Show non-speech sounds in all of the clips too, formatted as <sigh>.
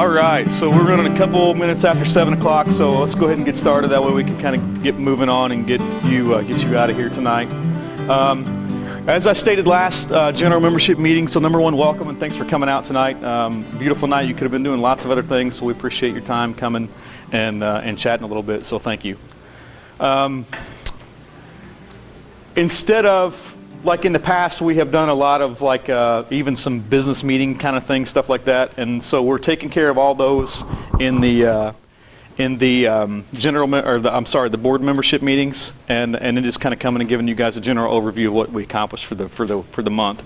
All right, so we're running a couple minutes after seven o'clock, so let's go ahead and get started. That way we can kind of get moving on and get you uh, get you out of here tonight. Um, as I stated last uh, general membership meeting, so number one, welcome and thanks for coming out tonight. Um, beautiful night. You could have been doing lots of other things, so we appreciate your time coming and uh, and chatting a little bit. So thank you. Um, instead of like in the past, we have done a lot of like uh, even some business meeting kind of things, stuff like that, and so we're taking care of all those in the uh, in the um, general or the, I'm sorry, the board membership meetings, and and then just kind of coming and giving you guys a general overview of what we accomplished for the for the for the month.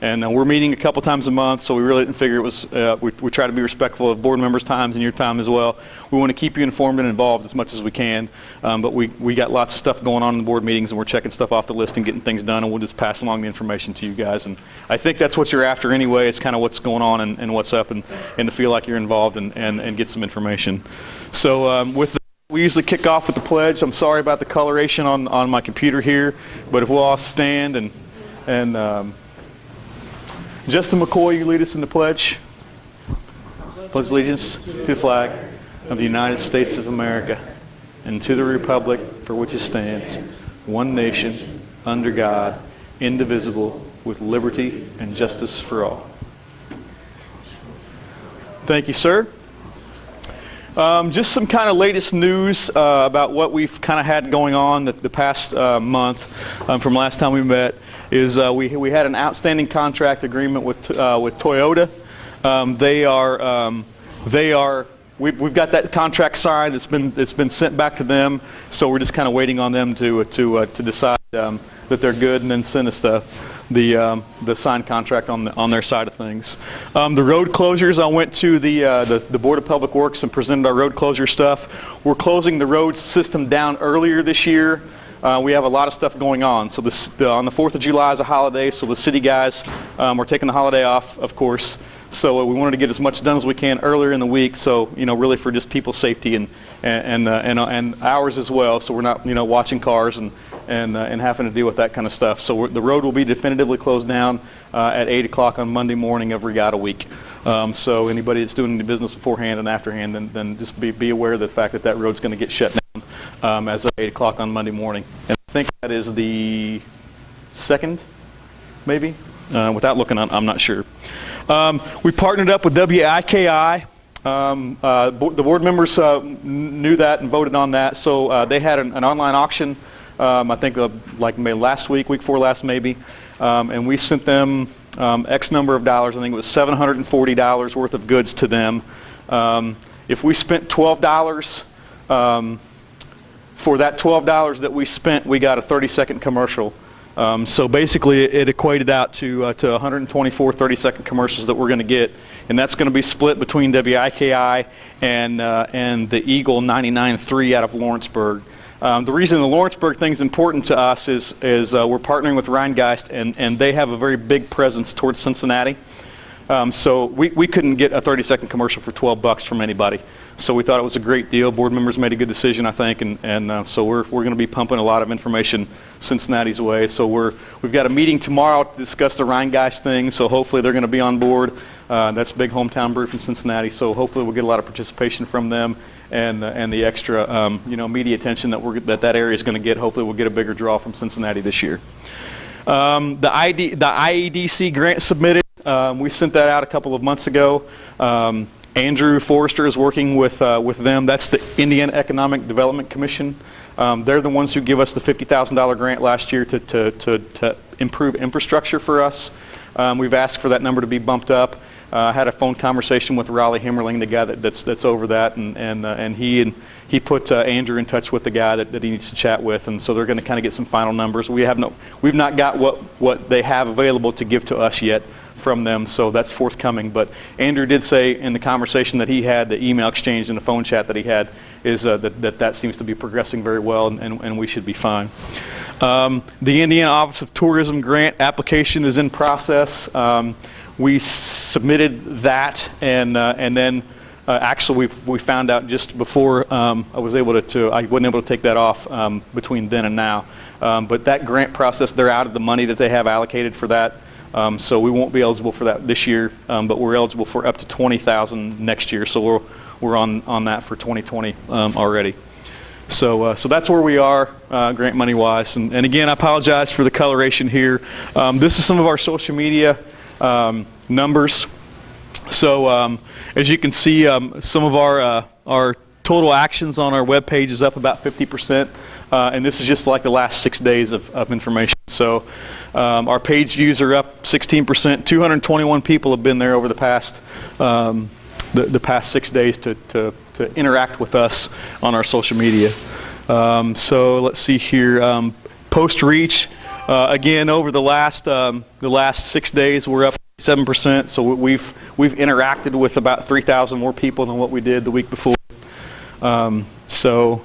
And uh, we're meeting a couple times a month, so we really didn't figure it was, uh, we, we try to be respectful of board members' times and your time as well. We want to keep you informed and involved as much as we can, um, but we, we got lots of stuff going on in the board meetings and we're checking stuff off the list and getting things done and we'll just pass along the information to you guys. And I think that's what you're after anyway. It's kind of what's going on and, and what's up and, and to feel like you're involved and, and, and get some information. So um, with the we usually kick off with the pledge. I'm sorry about the coloration on, on my computer here, but if we'll all stand and, and um, Justin McCoy, you lead us in the pledge. Pledge allegiance to the flag of the United States of America and to the republic for which it stands, one nation, under God, indivisible, with liberty and justice for all. Thank you, sir. Um, just some kind of latest news uh, about what we've kind of had going on the, the past uh, month um, from last time we met is uh, we, we had an outstanding contract agreement with, uh, with Toyota. Um, they are, um, they are we've, we've got that contract signed. It's been, it's been sent back to them. So we're just kind of waiting on them to, to, uh, to decide um, that they're good and then send us the, the, um, the signed contract on, the, on their side of things. Um, the road closures, I went to the, uh, the, the, Board of Public Works and presented our road closure stuff. We're closing the road system down earlier this year uh, we have a lot of stuff going on. So this, the, on the 4th of July is a holiday, so the city guys um, are taking the holiday off, of course. So uh, we wanted to get as much done as we can earlier in the week. So you know, really for just people's safety and and uh, and, uh, and ours as well. So we're not you know watching cars and and uh, and having to deal with that kind of stuff. So the road will be definitively closed down uh, at 8 o'clock on Monday morning of Regatta Week. Um, so anybody that's doing the business beforehand and afterhand, then, then just be, be aware of the fact that that road's going to get shut down um, as of 8 o'clock on Monday morning. And I think that is the second, maybe? Uh, without looking, I'm, I'm not sure. Um, we partnered up with WIKI. Um, uh, bo the board members uh, knew that and voted on that. So uh, they had an, an online auction, um, I think uh, like maybe last week, week four last maybe. Um, and we sent them um, X number of dollars. I think it was $740 worth of goods to them. If we spent $12, um, for that $12 that we spent, we got a 30 second commercial. Um, so basically, it equated out to, uh, to 124 30 second commercials that we're going to get. And that's going to be split between WIKI and, uh, and the Eagle 99.3 out of Lawrenceburg. Um, the reason the Lawrenceburg thing is important to us is, is uh, we're partnering with Rhinegeist, and, and they have a very big presence towards Cincinnati. Um, so we, we couldn't get a 30 second commercial for 12 bucks from anybody. So we thought it was a great deal. Board members made a good decision, I think, and, and uh, so we're, we're going to be pumping a lot of information Cincinnati's way. So we're, we've got a meeting tomorrow to discuss the Rhinegeist thing, so hopefully they're going to be on board. Uh, that's big hometown brew from Cincinnati, so hopefully we'll get a lot of participation from them and, uh, and the extra um, you know, media attention that, we're, that that area is going to get. Hopefully we'll get a bigger draw from Cincinnati this year. Um, the, ID, the IEDC grant submitted, um, we sent that out a couple of months ago. Um, Andrew Forrester is working with, uh, with them. That's the Indiana Economic Development Commission. Um, they're the ones who give us the $50,000 grant last year to, to, to, to, improve infrastructure for us. Um, we've asked for that number to be bumped up. Uh, I had a phone conversation with Raleigh Himmerling, the guy that, that's, that's over that, and, and, uh, and he and he put uh, Andrew in touch with the guy that, that he needs to chat with, and so they're going to kind of get some final numbers. We have no, we've not got what, what they have available to give to us yet, from them, so that's forthcoming. But Andrew did say in the conversation that he had, the email exchange and the phone chat that he had, is uh, that, that that seems to be progressing very well, and, and, and we should be fine. Um, the Indiana Office of Tourism grant application is in process. Um, we submitted that, and uh, and then uh, actually we we found out just before um, I was able to, to, I wasn't able to take that off um, between then and now. Um, but that grant process, they're out of the money that they have allocated for that. Um, so we won't be eligible for that this year, um, but we're eligible for up to 20,000 next year. So we're, we're on, on that for 2020 um, already. So, uh, so that's where we are, uh, grant money wise. And, and again, I apologize for the coloration here. Um, this is some of our social media um, numbers. So um, as you can see, um, some of our, uh, our total actions on our web page is up about 50%. Uh, and this is just like the last six days of, of information. So um, our page views are up 16%. 221 people have been there over the past, um, the, the past six days to, to, to interact with us on our social media. Um, so let's see here. Um, post reach, uh, again, over the last, um, the last six days, we're up 7%. So we've, we've interacted with about 3,000 more people than what we did the week before. Um, so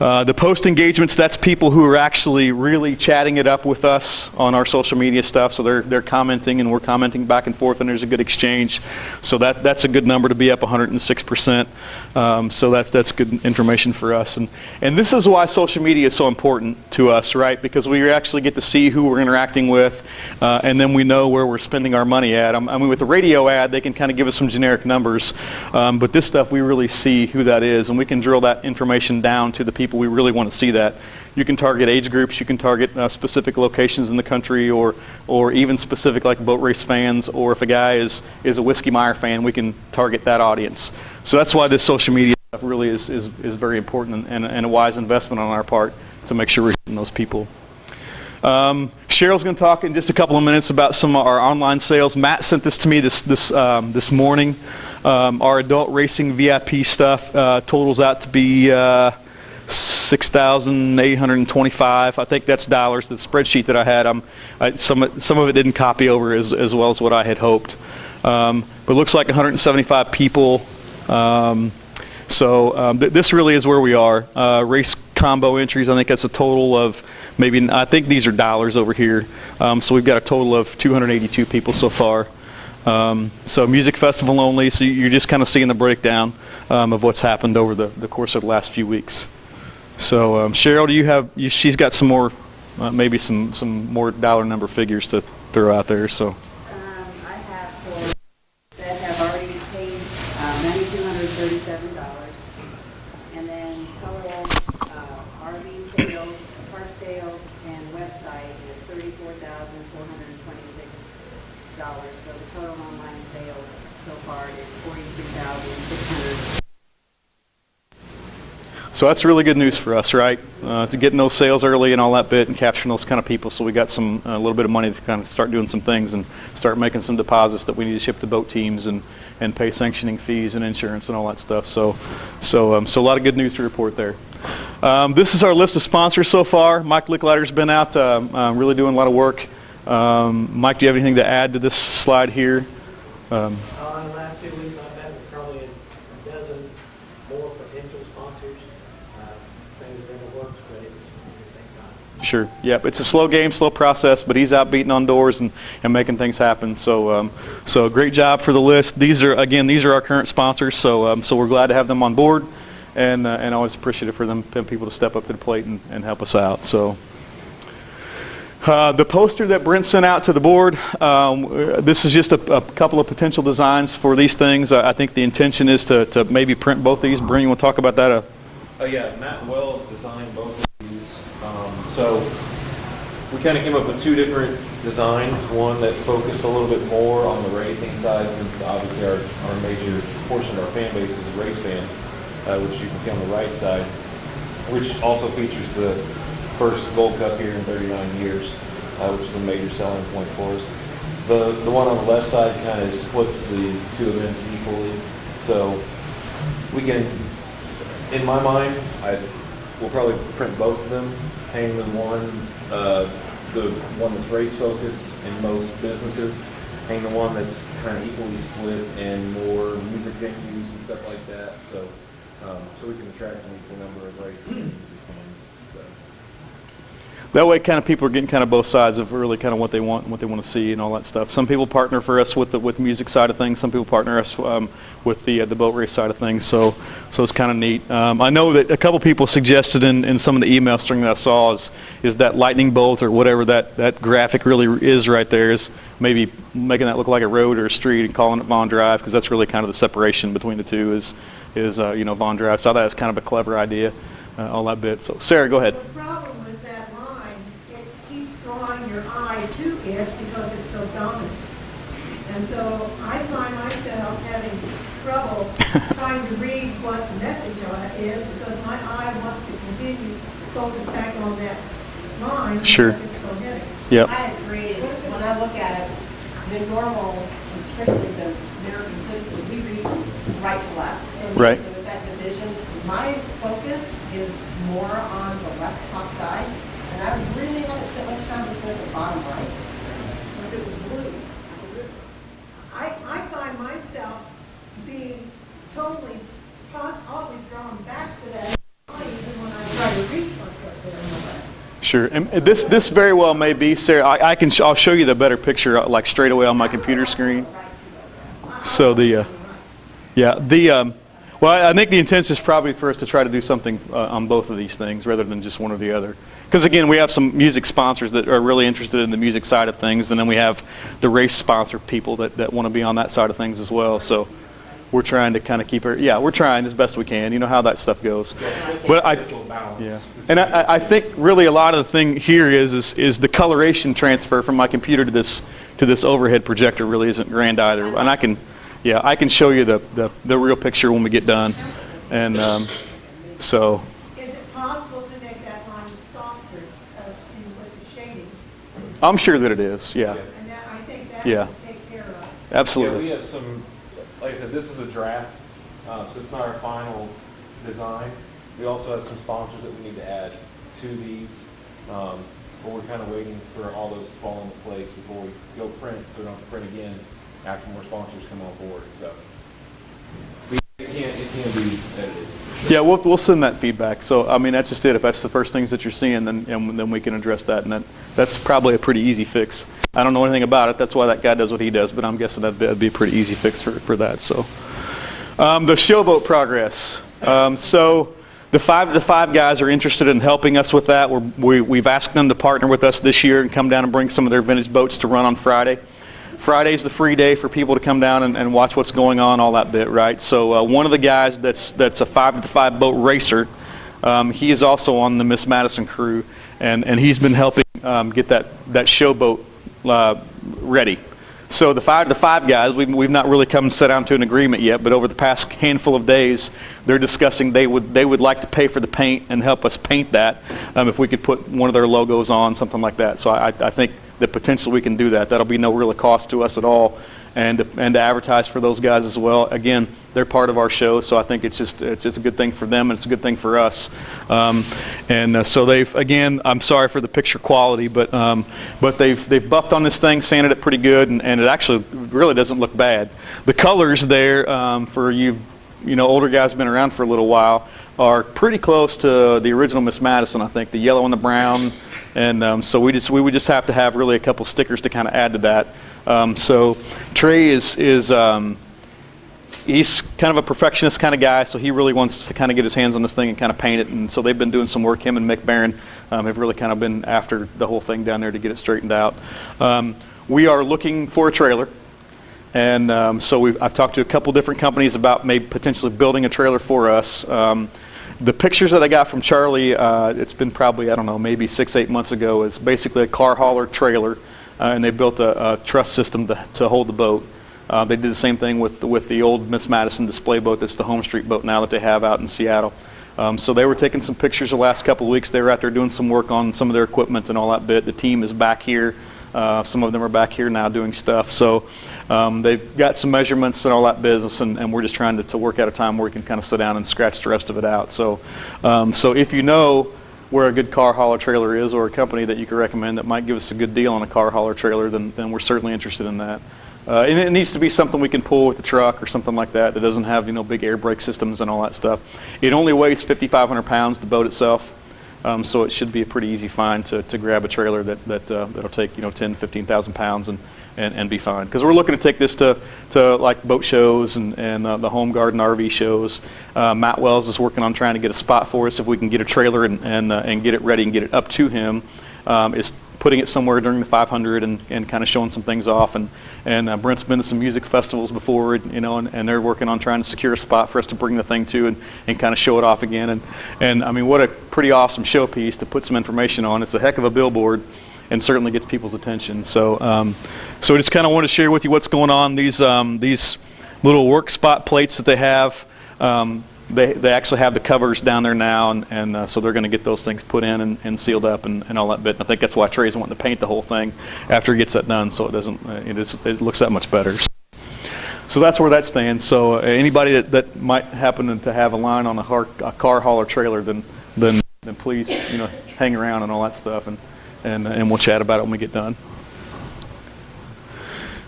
uh, the post engagements, that's people who are actually really chatting it up with us on our social media stuff. So they're, they're commenting and we're commenting back and forth and there's a good exchange. So that, that's a good number to be up 106%. Um, so that's, that's good information for us. And, and this is why social media is so important to us, right? Because we actually get to see who we're interacting with uh, and then we know where we're spending our money at. Um, I mean, with the radio ad, they can kind of give us some generic numbers. Um, but this stuff, we really see who that is and we can drill that information down to the people we really want to see that. You can target age groups, you can target uh, specific locations in the country or, or even specific like boat race fans or if a guy is, is a Whiskey Meyer fan, we can target that audience. So that's why this social media stuff really is, is, is very important and, and a wise investment on our part to make sure we're hitting those people. Um, Cheryl's going to talk in just a couple of minutes about some of our online sales. Matt sent this to me this, this, um, this morning. Um, our adult racing VIP stuff uh, totals out to be uh, 6,825. I think that's dollars. The spreadsheet that I had, I, some, some of it didn't copy over as, as well as what I had hoped. Um, but it looks like 175 people. Um, so um, th this really is where we are. Uh, race combo entries, I think that's a total of maybe, I think these are dollars over here. Um, so we've got a total of 282 people so far. Um, so music festival only, so you're just kind of seeing the breakdown um, of what's happened over the, the course of the last few weeks. So um, Cheryl, do you have? You, she's got some more, uh, maybe some some more dollar number figures to throw out there. So. Um, I have for, that have already paid uh, $9,237. And then total uh, RV sales, park sales, and website is $34,426. So the total online sales so far is 43600 So that's really good news for us, right? Uh, to getting those sales early and all that bit and capturing those kind of people. So we got some a little bit of money to kind of start doing some things and start making some deposits that we need to ship to boat teams and and pay sanctioning fees and insurance and all that stuff. So so um, so a lot of good news to report there. Um, this is our list of sponsors so far. Mike Licklider's been out uh, uh, really doing a lot of work. Um, Mike, do you have anything to add to this slide here? Um, Uh, last two weeks, I've met with probably a dozen more potential sponsors. Uh, Things are in the works, but it's, it's take time. Sure. Yep. It's a slow game, slow process, but he's out beating on doors and, and making things happen. So, um, so great job for the list. These are again, these are our current sponsors. So, um, so we're glad to have them on board, and uh, and always appreciative for them, people to step up to the plate and, and help us out. So. Uh, the poster that Brent sent out to the board, um, this is just a, a couple of potential designs for these things. I, I think the intention is to, to maybe print both these. Brent, you want to talk about that? Uh, Oh yeah, Matt Wells designed both so we kind of came up with two different designs. One that focused a little bit more on the racing side, since obviously our, our major portion of our fan base is race fans, uh, which you can see on the right side, which also features the first Gold Cup here in 39 years, uh, which is a major selling point for us. The the one on the left side kind of splits the two events equally, so we can in my mind, I will probably print both of them, hang them one, uh, the one that's race focused in most businesses, hang the one that's kind of equally split in more music venues and stuff like that. So, um, so we can attract an equal number of race and music fans. So. That way kind of people are getting kind of both sides of really kind of what they want and what they want to see and all that stuff. Some people partner for us with the with the music side of things. Some people partner us um, with the uh, the boat race side of things. So so it's kind of neat. Um, I know that a couple people suggested in, in some of the email string that I saw is is that lightning bolt or whatever that that graphic really is right there is maybe making that look like a road or a street and calling it Vaughn Drive because that's really kind of the separation between the two is is uh, you know Vaughn Drive. So I thought that was kind of a clever idea, uh, all that bit. So Sarah, go ahead. The problem with that line, it keeps drawing your eye to it because it's so dominant. And so I find myself having trouble <laughs> trying to read what the message on it is because my eye wants to continue to focus back on that line. Sure. because It's so heavy. Yep. I agree. When I look at it, the normal, particularly the American citizens, we read right to left. And Right. With that division, my focus is more on the left top side, and I really haven't spent much time looking at the bottom right. If it was blue, I, I find myself being totally, always drawn back to that even when I try to reach there. Sure. And this this very well may be Sarah. I, I can sh- I'll show you the better picture uh, like straight away on my computer screen. So the uh, yeah the um, well I I think the intent is probably for us to try to do something uh, on both of these things rather than just one or the other. Because again, we have some music sponsors that are really interested in the music side of things, and then we have the race sponsor people that, that want to be on that side of things as well. So we're trying to kind of keep it. Yeah, we're trying as best we can. You know how that stuff goes. But I. Yeah, and I, I- I think really a lot of the thing here is, is is the coloration transfer from my computer to this to this overhead projector really isn't grand either. And I can, yeah, I can show you the the, the real picture when we get done. And um, so Is it possible to make that line softer uh, in with the shading? I'm sure that it is. Yeah, And that, I think that Yeah. will take care of it. Yeah, we absolutely. have some, like I said, this is a draft, uh, so it's not our final design. We also have some sponsors that we need to add to these, um, but we're kind of waiting for all those to fall into place before we go print, so we don't have to print again after more sponsors come on board, so. We- It can, it can be edited. Yeah, we'll, we'll send that feedback. So, I mean, that's just it. If that's the first things that you're seeing, then, and then we can address that. And that, that's probably a pretty easy fix. I don't know anything about it. That's why that guy does what he does, but I'm guessing that'd be, that'd be a pretty easy fix for, for that. So, um, the showboat progress. Um, so, the five the five guys are interested in helping us with that. We're, we, we've asked them to partner with us this year and come down and bring some of their vintage boats to run on Friday. Friday's the free day for people to come down and, and watch what's going on, all that bit, right? So uh, one of the guys that's that's a five to five boat racer, um, he is also on the Miss Madison crew, and, and he's been helping um, get that that showboat uh, ready. So the five the five guys, we've, we've not really come and set down to an agreement yet, but over the past handful of days, they're discussing they would they would like to pay for the paint and help us paint that um, if we could put one of their logos on, something like that. So I, I think that potentially we can do that. That'll be no real cost to us at all, and to, and to advertise for those guys as well. Again, they're part of our show, so I think it's just it's a good thing for them and it's a good thing for us. Um, and uh, so they've again, I'm sorry for the picture quality, but um, but they've they've buffed on this thing, sanded it pretty good, and, and it actually really doesn't look bad. The colors there um, for you you know older guys been around for a little while are pretty close to the original Miss Madison. I think the yellow and the brown. And um, so we just we would just have to have really a couple stickers to kind of add to that. Um, so Trey is is um, he's kind of a perfectionist kind of guy, so he really wants to kind of get his hands on this thing and kind of paint it. And so they've been doing some work. Him and Mick Barron um, have really kind of been after the whole thing down there to get it straightened out. Um, we are looking for a trailer. And um, so I've talked to a couple different companies about maybe potentially building a trailer for us. The pictures that I got from Charlie, uh, it's been probably, I don't know, maybe six, eight months ago, is basically a car hauler trailer. Uh, and they built a, a truss system to, to hold the boat. Uh, they did the same thing with, with the old Miss Madison display boat that's the Home Street boat now that they have out in Seattle. Um, so they were taking some pictures the last couple of weeks. They were out there doing some work on some of their equipment and all that bit. The team is back here. Uh, some of them are back here now doing stuff. So um, they've got some measurements and all that business, and, and we're just trying to, to work out a time where we can kind of sit down and scratch the rest of it out. So, um, so if you know where a good car hauler trailer is or a company that you could recommend that might give us a good deal on a car hauler trailer, then, then we're certainly interested in that. Uh, and it needs to be something we can pull with the truck or something like that that doesn't have you know big air brake systems and all that stuff. It only weighs 5,500 pounds, the boat itself. Um, so it should be a pretty easy find to, to grab a trailer that, that, uh, that'll take, you know, 10, 15,000 pounds and, and, and be fine. Because we're looking to take this to, to like boat shows and, and uh, the home garden RV shows. Uh, Matt Wells is working on trying to get a spot for us if we can get a trailer and, and, uh, and get it ready and get it up to him. Um, is putting it somewhere during the 500 and, and kind of showing some things off. And, and uh, Brent's been to some music festivals before, you know, and, and they're working on trying to secure a spot for us to bring the thing to and, and kind of show it off again. And, and I mean, what a pretty awesome showpiece to put some information on. It's a heck of a billboard and certainly gets people's attention. So, um, so I just kind of want to share with you what's going on. These, um, these little work spot plates that they have, um, they, they actually have the covers down there now, and, and uh, so they're going to get those things put in and, and sealed up and, and all that bit. And I think that's why Trey's wanting to paint the whole thing after he gets that done, so it doesn't, uh, it, is, it looks that much better. So that's where that stands. So uh, anybody that, that might happen to have a line on a, har- a car hauler trailer, then, then, then please, you know, hang around and all that stuff, and, and, and we'll chat about it when we get done.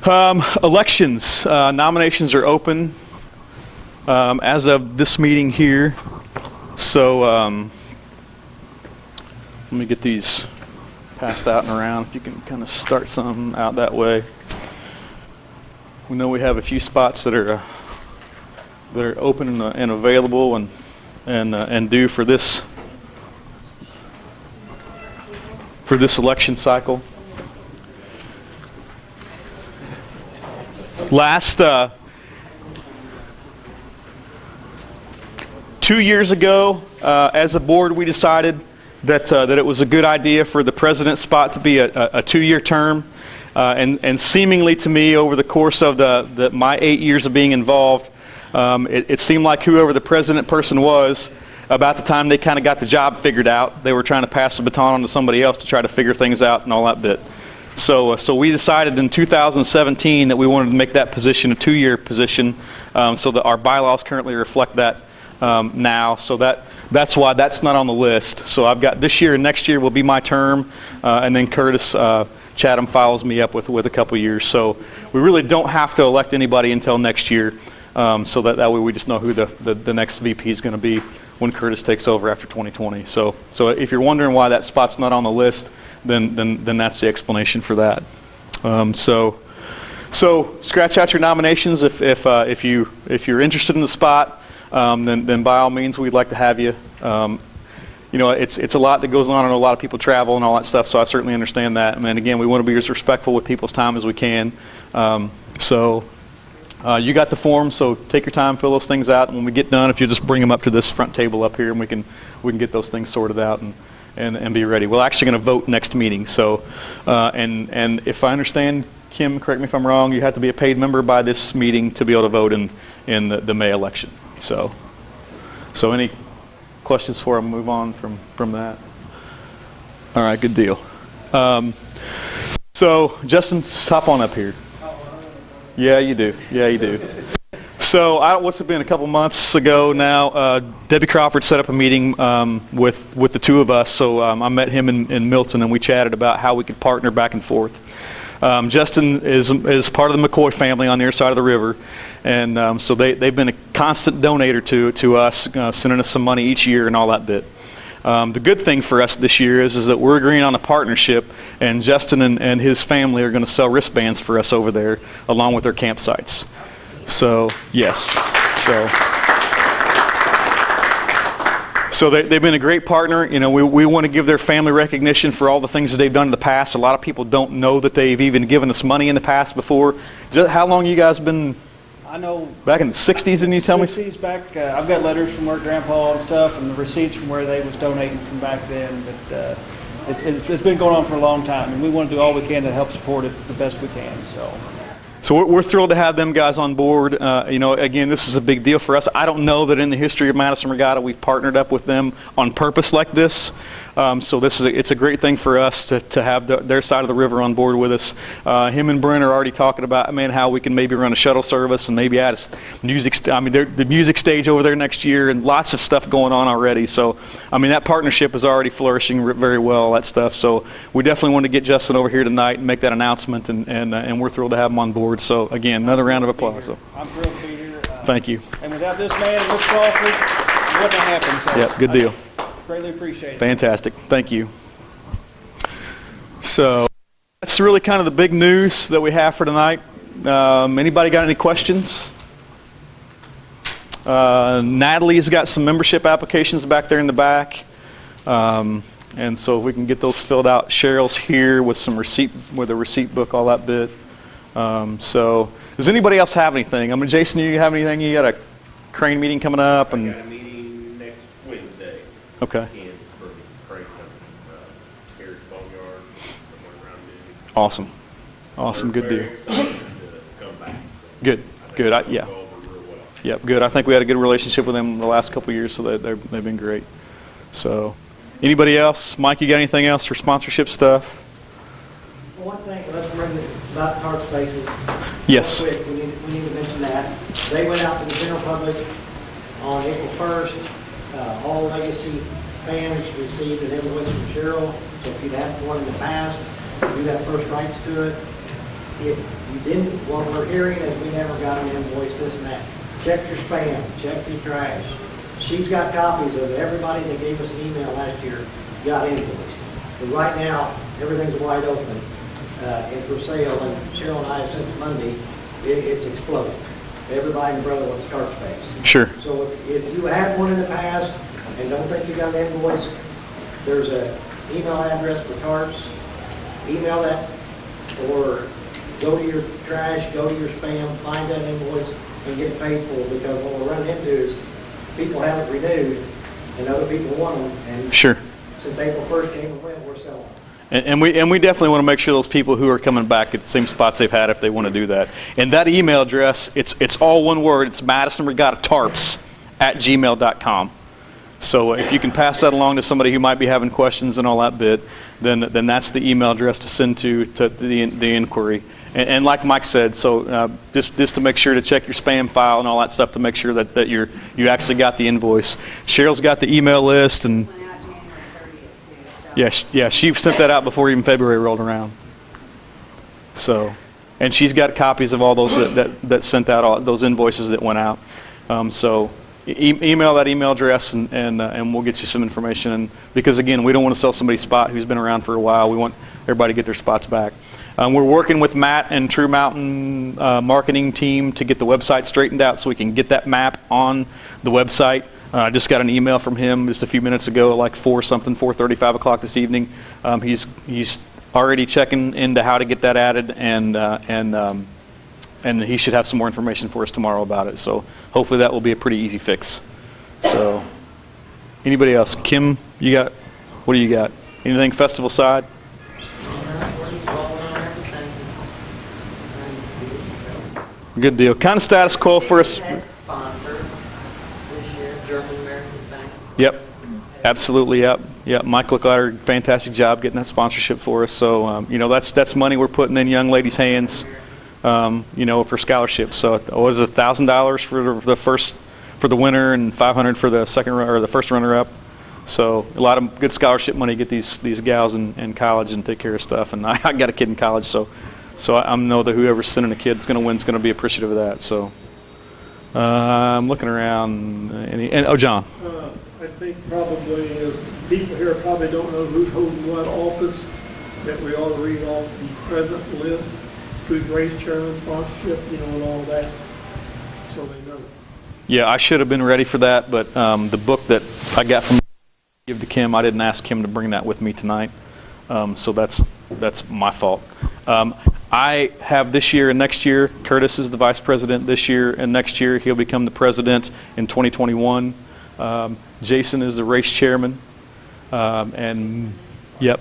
Um, elections, uh, nominations are open um, as of this meeting here. So um, let me get these passed out and around. If you can kind of start some out that way. We know we have a few spots that are uh, that are open and, uh, and available and and uh, and due for this for this election cycle. Last two years ago, uh, as a board, we decided that uh, that it was a good idea for the president's spot to be a, a, two-year term, uh, and and seemingly to me, over the course of the, the my eight years of being involved, um, it, it seemed like whoever the president person was, about the time they kind of got the job figured out, they were trying to pass the baton on to somebody else to try to figure things out and all that bit. So, uh, so we decided in 2017 that we wanted to make that position a two-year position, um, so that our bylaws currently reflect that um, now. So that that's why that's not on the list. So I've got this year and next year will be my term, uh, and then Curtis uh, Chatham follows me up with with a couple years. So we really don't have to elect anybody until next year. Um, so that, that way we just know who the, the, the next VP is going to be when Curtis takes over after 2020. So, so if you're wondering why that spot's not on the list, then, then, then that's the explanation for that. Um, so, so scratch out your nominations if, if, uh, if, you, if you're interested in the spot, um, then, then by all means we'd like to have you. Um, you know, it's, it's a lot that goes on and a lot of people travel and all that stuff, so I certainly understand that. And again, we want to be as respectful with people's time as we can. Um, so uh, you got the form, so take your time, fill those things out. And when we get done, if you just bring them up to this front table up here, and we can we can get those things sorted out and and, and be ready. We're actually going to vote next meeting. So, uh, and and if I understand, Kim, correct me if I'm wrong, you have to be a paid member by this meeting to be able to vote in in the, the May election. So, so any questions before I move on from from that? All right, good deal. Um, so, Justin, hop on up here. Yeah, you do. Yeah, you do. So, I, what's it been? A couple months ago now, uh, Debbie Crawford set up a meeting um, with with the two of us. So um, I met him in, in Milton, and we chatted about how we could partner back and forth. Um, Justin is is part of the McCoy family on the other side of the river, and um, so they they've been a constant donator to to us, uh, sending us some money each year and all that bit. Um, the good thing for us this year is, is that we're agreeing on a partnership, and Justin and, and his family are going to sell wristbands for us over there, along with their campsites. So, yes. So, so they, they've been a great partner. You know, we, we want to give their family recognition for all the things that they've done in the past. A lot of people don't know that they've even given us money in the past before. Just, how long you guys been I know. back in the 60s? Didn't you tell me? 60s back, uh, I've got letters from where grandpa and stuff and the receipts from where they was donating from back then, but, uh, it's, it's it's been going on for a long time and we want to do all we can to help support it the best we can, so. So we're, we're thrilled to have them guys on board. Uh, you know, again, this is a big deal for us. I don't know that in the history of Madison Regatta we've partnered up with them on purpose like this. Um, so this is a, it's a great thing for us to, to have the, their side of the river on board with us. Uh, him and Brent are already talking about, man, how we can maybe run a shuttle service and maybe add a music. St- I mean, the music stage over there next year, and lots of stuff going on already. So, I mean, that partnership is already flourishing very well. That stuff. So, we definitely want to get Justin over here tonight and make that announcement, and and, uh, and we're thrilled to have him on board. So, again, another round of applause. So, I'm thrilled to be here. uh, thank you. And without this man and Miss Crawford, it wouldn't have happened, so. Yep, good deal. Greatly appreciate it. Fantastic. Thank you. So that's really kind of the big news that we have for tonight. Um, anybody got any questions? Uh, Natalie's got some membership applications back there in the back. Um, and so if we can get those filled out, Cheryl's here with some receipt, with a receipt book, all that bit. Um, so does anybody else have anything? I mean, Jason, do you have anything? You got a crane meeting coming up I and, got a meeting next Wednesday okay, in for Craig Company, uh, Carriage Boneyard, somewhere around noon. awesome. Awesome, good They're deal. very excited to come back. so Good, I think good, I- it'll yeah. go over real well. Yep, good. I think we had a good relationship with them the last couple of years, so they, they're, they've been great. So, anybody else? Mike, you got anything else for sponsorship stuff? One thing, let's bring it about spaces. Yes. Real quick, we need, we need to mention that. They went out to the general public on April 1st. Uh, All legacy fans received an invoice from Cheryl, so if you'd had one in the past, you got first rights to it. If you didn't, what we're hearing is we never got an invoice, this and that. Check your spam, check your trash. She's got copies of everybody that gave us an email last year, got invoiced. But right now, everything's wide open uh, and for sale, and Cheryl and I, since Monday, it, it's exploded. Everybody and brother wants tarp space. Sure. So if if you had one in the past and don't think you got an invoice, there's a email address for tarps. Email that, or go to your trash, go to your spam, find that invoice and get paid for, because what we're running into is people have it renewed and other people want them, and Sure. since April 1st came and went, we're selling them. And, and we and we definitely want to make sure those people who are coming back at the same spots they've had, if they want to do that. And that email address, it's it's all one word. It's Madison Regatta Tarps at gmail.com. So if you can pass that along to somebody who might be having questions and all that bit, then then that's the email address to send to to the the inquiry. And, and like Mike said, so uh, just just to make sure to check your spam file and all that stuff to make sure that that you're you actually got the invoice. Cheryl's got the email list and. Went out January 30th Yeah, yeah, she sent that out before even February rolled around. So, and she's got copies of all those that, that, that sent out all those invoices that went out. Um, so, e- email that email address and and, uh, and we'll get you some information. And because again, we don't want to sell somebody's spot who's been around for a while. We want everybody to get their spots back. Um, we're working with Matt and True Mountain uh, marketing team to get the website straightened out so we can get that map on the website. Uh, I just got an email from him just a few minutes ago, like four something, 4:35 o'clock this evening. Um, he's he's already checking into how to get that added, and uh, and um, and he should have some more information for us tomorrow about it. So hopefully that will be a pretty easy fix. So anybody else? Kim, you got what do you got? Anything festival side? Good deal. Kind of status quo for us. Had sponsor this year, German American Bank. Yep, absolutely, yep. Yep, Mike Licklider, fantastic job getting that sponsorship for us. So, um, you know, that's, that's money we're putting in young ladies' hands, um, you know, for scholarships. So it was a thousand dollars for the first, for the winner and 500 for the second, or the first runner-up. So a lot of good scholarship money to get these, these gals in, in college and take care of stuff. And <laughs> I, I got a kid in college, so, so I, I know that whoever's sending a kid that's going to win is going to be appreciative of that. So, uh, I'm looking around, any, and, oh, John. Uh, I think probably is, people here probably don't know who's holding what office, that we ought to read off the present list, who's race chairman sponsorship, you know, and all that, so they know. Yeah, I should have been ready for that, but um, the book that I got from give to Kim, I didn't ask Kim to bring that with me tonight, um, so that's that's my fault. Um, I have this year and next year. Curtis is the vice president this year, and next year he'll become the president in 2021. Um, Jason is the race chairman, um, and yep,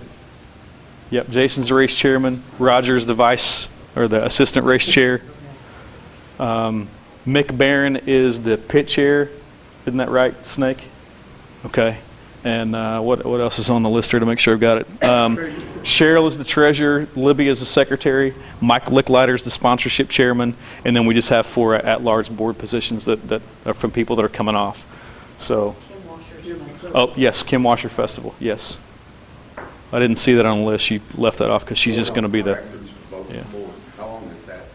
yep. Jason's the race chairman. Roger's the vice or the assistant race chair. Um, Mick Barron is the pit chair. Isn't that right, Snake? Okay. And uh, what, what else is on the list here to make sure I've got it? Um, Cheryl is the treasurer. Libby is the secretary. Mike Licklider is the sponsorship chairman. And then we just have four at-large board positions that, that are from people that are coming off. So, oh, yes, Kim Washer Festival, yes. I didn't see that on the list. She left that off because she's just going to be the, yeah. How long is that?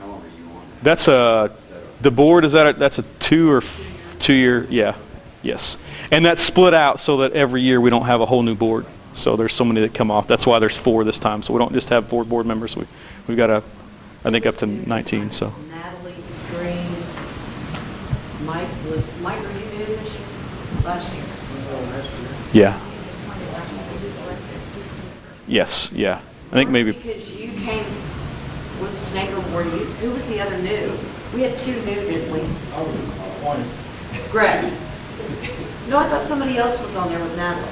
How long are you on? That's a, the board, is that, a- that's a two or f- two-year, yeah. Yes. And that's split out so that every year we don't have a whole new board. So there's so many that come off. That's why there's four this time. So we don't just have four board members. We, we've got a, I think up to 19, so. Natalie Green, Mike, Mike, were you new this year? Last year? Yeah. Yes, yeah. I think maybe, Because you came with Snaker, were you, who was the other new? We had two new, didn't we? Oh, one. Greg. No, I thought somebody else was on there with Natalie.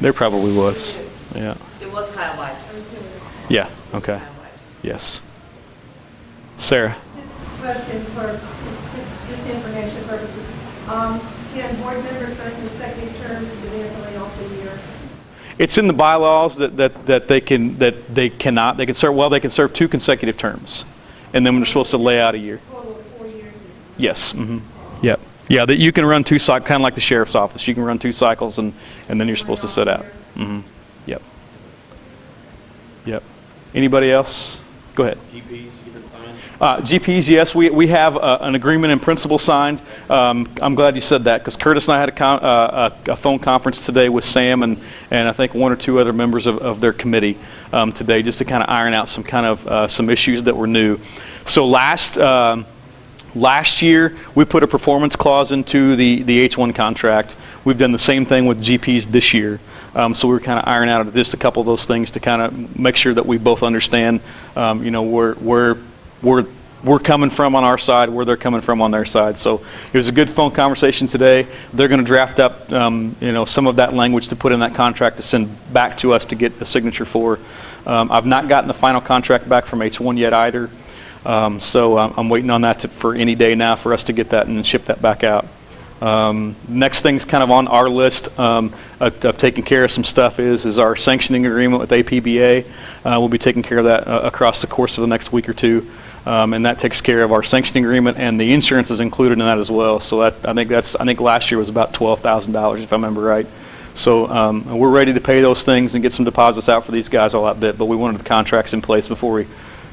there probably was. Yeah. It was Kyle Vibes. Yeah, okay. Yes. Sarah? Just a question for, just information purposes. Um, can board members run consecutive terms if they have only off year? It's in the bylaws that, that, that they can, that they cannot, they can serve, well, they can serve two consecutive terms. And then they're supposed to lay out a year. Total four years? Yes, mm-hmm, yep. Yeah, that you can run two cycles, kind of like the sheriff's office. You can run two cycles and, and then you're supposed to sit out. Mm-hmm, yep. Yep. Anybody else? Go ahead. GPs, you been signed? Uh, GPs, yes, we, we have uh, an agreement in principle signed. Um, I'm glad you said that because Curtis and I had a, con- uh, a, a phone conference today with Sam and, and I think one or two other members of, of their committee um, today just to kind of iron out some kind of uh, some issues that were new. So last um, last year we put a performance clause into the, the H1 contract. We've done the same thing with GPs this year. Um, so we are kind of ironing out just a couple of those things to kind of make sure that we both understand, um, you know, where, where, we're coming from on our side, where they're coming from on their side. So it was a good phone conversation today. They're going to draft up, um, you know, some of that language to put in that contract to send back to us to get a signature for. Um, I've not gotten the final contract back from H1 yet either. Um, so I'm, I'm waiting on that to, for any day now for us to get that and ship that back out. Um, next thing's kind of on our list um, of, of taking care of some stuff is is our sanctioning agreement with APBA. Uh, we'll be taking care of that uh, across the course of the next week or two, um, and that takes care of our sanctioning agreement and the insurance is included in that as well. So that I think that's I think last year was about twelve thousand dollars if I remember right. So um, we're ready to pay those things and get some deposits out for these guys all that bit, but we wanted the contracts in place before we,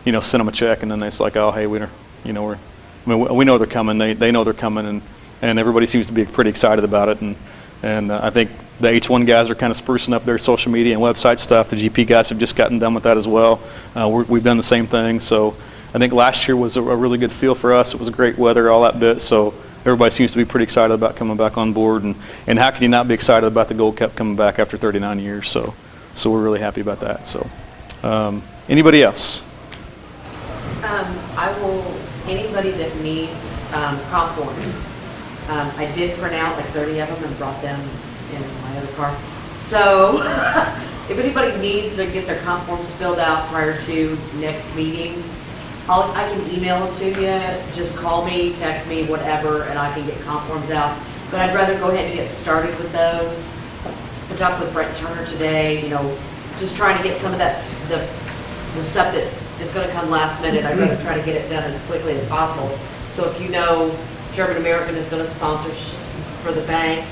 you know, send them a check and then it's like, oh hey, we don't, you know, we're, I mean, we- we know they're coming. They they know they're coming and and everybody seems to be pretty excited about it. And, and uh, I think the H1 guys are kind of sprucing up their social media and website stuff. The GP guys have just gotten done with that as well. Uh, we're, we've done the same thing. So I think last year was a, a really good feel for us. It was great weather, all that bit. So everybody seems to be pretty excited about coming back on board. And, and how can you not be excited about the Gold Cup coming back after 39 years? So, so we're really happy about that. So um, anybody else? Um, I will, anybody that needs, um, comp forms, um, I did print out like thirty of them and brought them in my other car. So, <laughs> if anybody needs to get their comp forms filled out prior to next meeting, I'll, I can email them to you, just call me, text me, whatever, and I can get comp forms out. But I'd rather go ahead and get started with those. I talked with Brent Turner today, you know, just trying to get some of that, the, the stuff that is gonna come last minute, I'd rather try to get it done as quickly as possible. So if you know German American is gonna sponsor sh- for the bank,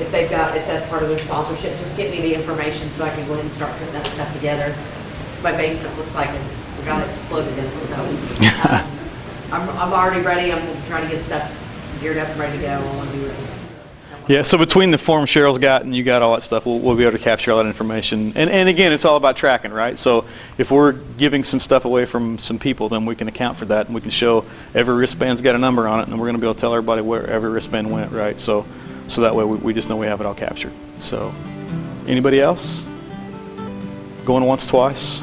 if they've got, if that's part of their sponsorship, just get me the information so I can go ahead and start putting that stuff together. My basement looks like it, we got it exploded in, so. <laughs> um, I'm, I'm already ready, I'm trying to get stuff geared up and ready to go, I wanna be ready. Yeah, so between the form Cheryl's got and you got all that stuff, we'll, we'll be able to capture all that information. And, and again, it's all about tracking, right? So if we're giving some stuff away from some people, then we can account for that and we can show every wristband's got a number on it and we're going to be able to tell everybody where every wristband went, right? So, so that way we, we just know we have it all captured. So, anybody else? Going once, twice?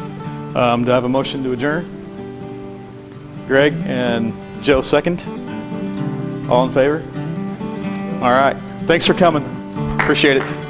Um, do I have a motion to adjourn? Greg and Joe second? All in favor? All right. Thanks for coming. Appreciate it.